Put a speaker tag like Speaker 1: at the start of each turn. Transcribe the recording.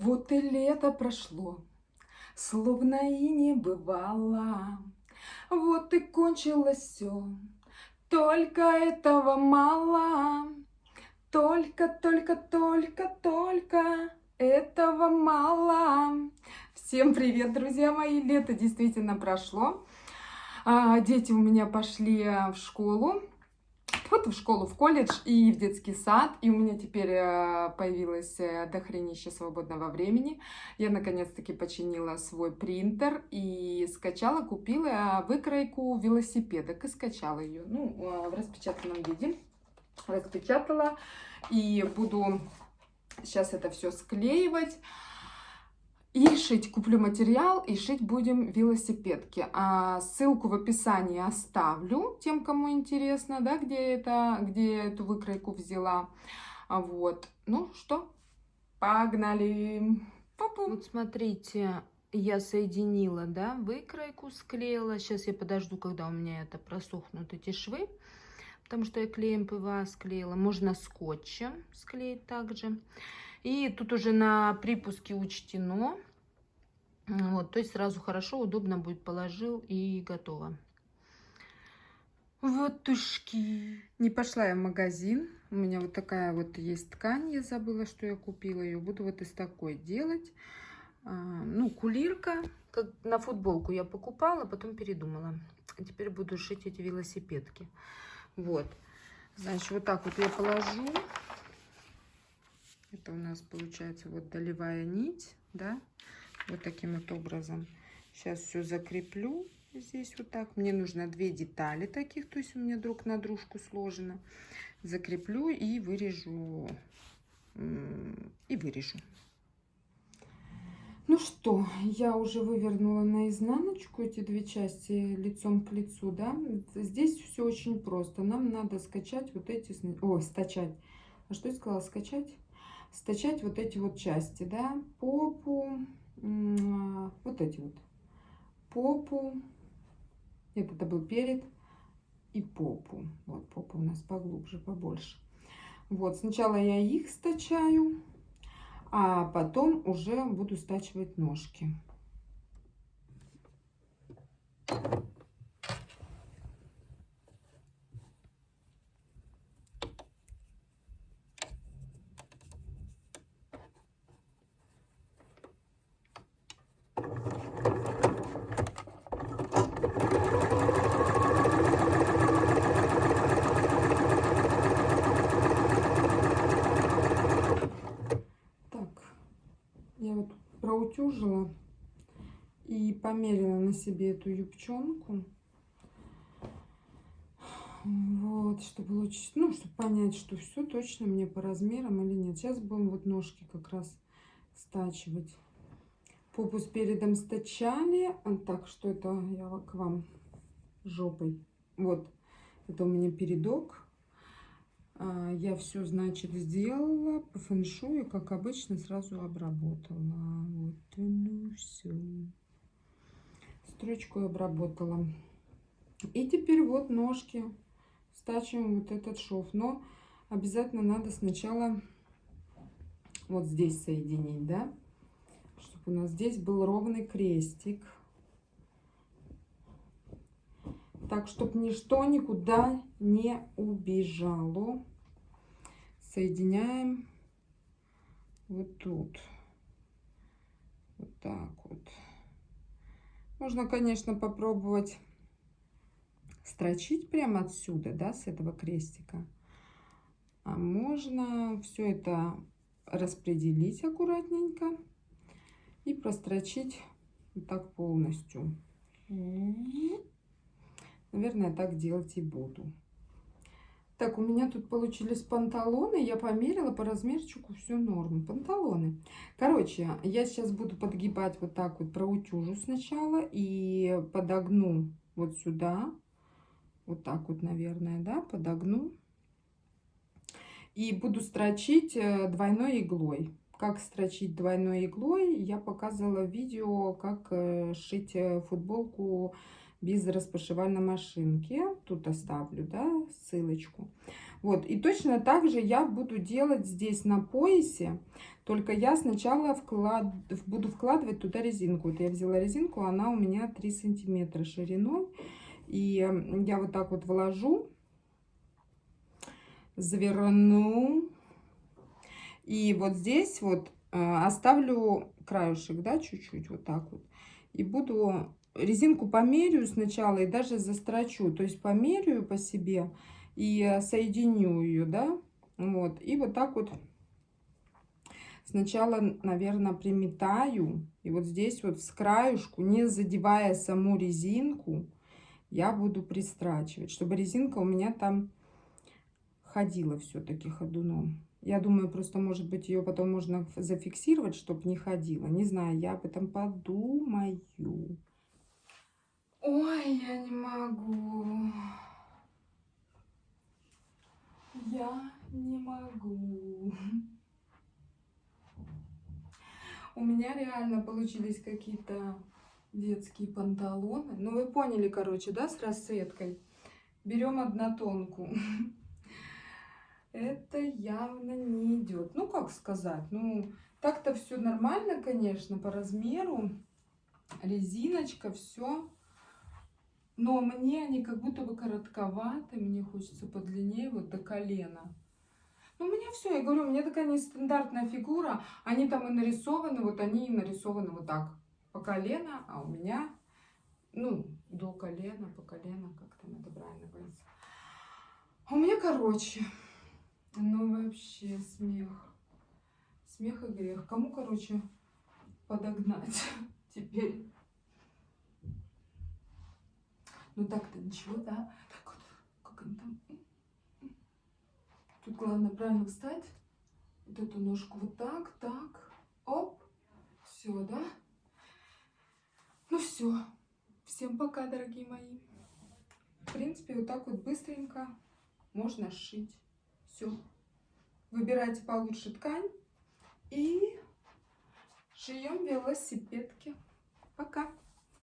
Speaker 1: Вот и лето прошло, словно и не бывало. Вот и кончилось все, только этого мало. Только, только, только, только этого мало. Всем привет, друзья мои! Лето действительно прошло. А, дети у меня пошли в школу вот в школу, в колледж и в детский сад. И у меня теперь э, появилось э, дохренище свободного времени. Я наконец-таки починила свой принтер и скачала, купила выкройку велосипедок и скачала ее. Ну, э, в распечатанном виде. Распечатала и буду сейчас это все склеивать. И шить куплю материал, и шить будем велосипедки. А ссылку в описании оставлю тем, кому интересно, да, где это, где эту выкройку взяла. А вот. Ну что, погнали.
Speaker 2: Пу-пу. Вот смотрите, я соединила, да, выкройку склеила. Сейчас я подожду, когда у меня это просохнут эти швы, потому что я клеем ПВА склеила. Можно скотчем склеить также. И тут уже на припуске учтено. Вот, то есть сразу хорошо, удобно будет положил и готово.
Speaker 1: Вот тушки. Не пошла я в магазин. У меня вот такая вот есть ткань. Я забыла, что я купила ее. Буду вот из такой делать. А, ну, кулирка. Как на футболку я покупала, потом передумала. Теперь буду шить эти велосипедки. Вот. Значит, вот так вот я положу. Это у нас получается вот долевая нить, да, вот таким вот образом. Сейчас все закреплю здесь вот так. Мне нужно две детали таких, то есть у меня друг на дружку сложено. Закреплю и вырежу, и вырежу. Ну что, я уже вывернула наизнаночку эти две части лицом к лицу, да. Здесь все очень просто. Нам надо скачать вот эти, ой, стачать. А что я сказала, скачать? стачать вот эти вот части, да, попу, вот эти вот, попу, это, это был перед, и попу, вот попа у нас поглубже, побольше. Вот, сначала я их стачаю, а потом уже буду стачивать ножки. Проутюжила и померила на себе эту юбчонку. Вот, чтобы лучше, ну, чтобы понять, что все точно мне по размерам или нет. Сейчас будем вот ножки как раз стачивать. Попу с передом стачали. Так, что это я к вам жопой. Вот, это у меня передок. Я все, значит, сделала по фэншую, как обычно, сразу обработала. Вот оно все. Строчку обработала. И теперь вот ножки стачиваем вот этот шов. Но обязательно надо сначала вот здесь соединить, да? Чтобы у нас здесь был ровный крестик. Так, чтобы ничто никуда не убежало. Соединяем вот тут. Вот так вот. Можно, конечно, попробовать строчить прямо отсюда, да, с этого крестика. А можно все это распределить аккуратненько и прострочить вот так полностью. Наверное, так делать и буду. Так, у меня тут получились панталоны. Я померила по размерчику все норм. Панталоны. Короче, я сейчас буду подгибать вот так вот, проутюжу сначала и подогну вот сюда. Вот так вот, наверное, да, подогну. И буду строчить э, двойной иглой. Как строчить двойной иглой, я показывала видео, как э, шить э, футболку без распашивальной машинки. Тут оставлю, да, ссылочку. Вот, и точно так же я буду делать здесь на поясе, только я сначала вклад... буду вкладывать туда резинку. Вот я взяла резинку, она у меня 3 сантиметра шириной. И я вот так вот вложу, заверну. И вот здесь вот э, оставлю краюшек, да, чуть-чуть вот так вот. И буду резинку померю сначала и даже застрочу. То есть померю по себе и соединю ее, да. Вот. И вот так вот сначала, наверное, приметаю. И вот здесь вот с краюшку, не задевая саму резинку, я буду пристрачивать, чтобы резинка у меня там ходила все-таки ходуном. Я думаю, просто, может быть, ее потом можно зафиксировать, чтобы не ходила. Не знаю, я об этом подумаю. Ой, я не могу. Я не могу. У меня реально получились какие-то детские панталоны. Ну, вы поняли, короче, да, с расцветкой. Берем однотонку. Это явно не идет. Ну, как сказать, ну, так-то все нормально, конечно, по размеру. Резиночка, все. Но мне они как будто бы коротковаты. Мне хочется подлиннее, вот до колена. Ну, у меня все, я говорю, у меня такая нестандартная фигура. Они там и нарисованы, вот они и нарисованы вот так по колено, а у меня, ну, до колена, по колено, как там это правильно говорится. А у меня короче. Ну, вообще смех. Смех и грех. Кому, короче, подогнать теперь? Ну, так-то ничего, да? Так вот, как он там... Тут главное правильно встать. Вот эту ножку вот так, так. Оп. Все, да? Ну все. Всем пока, дорогие мои. В принципе, вот так вот быстренько можно сшить. Все. Выбирайте получше ткань и шьем велосипедки. Пока.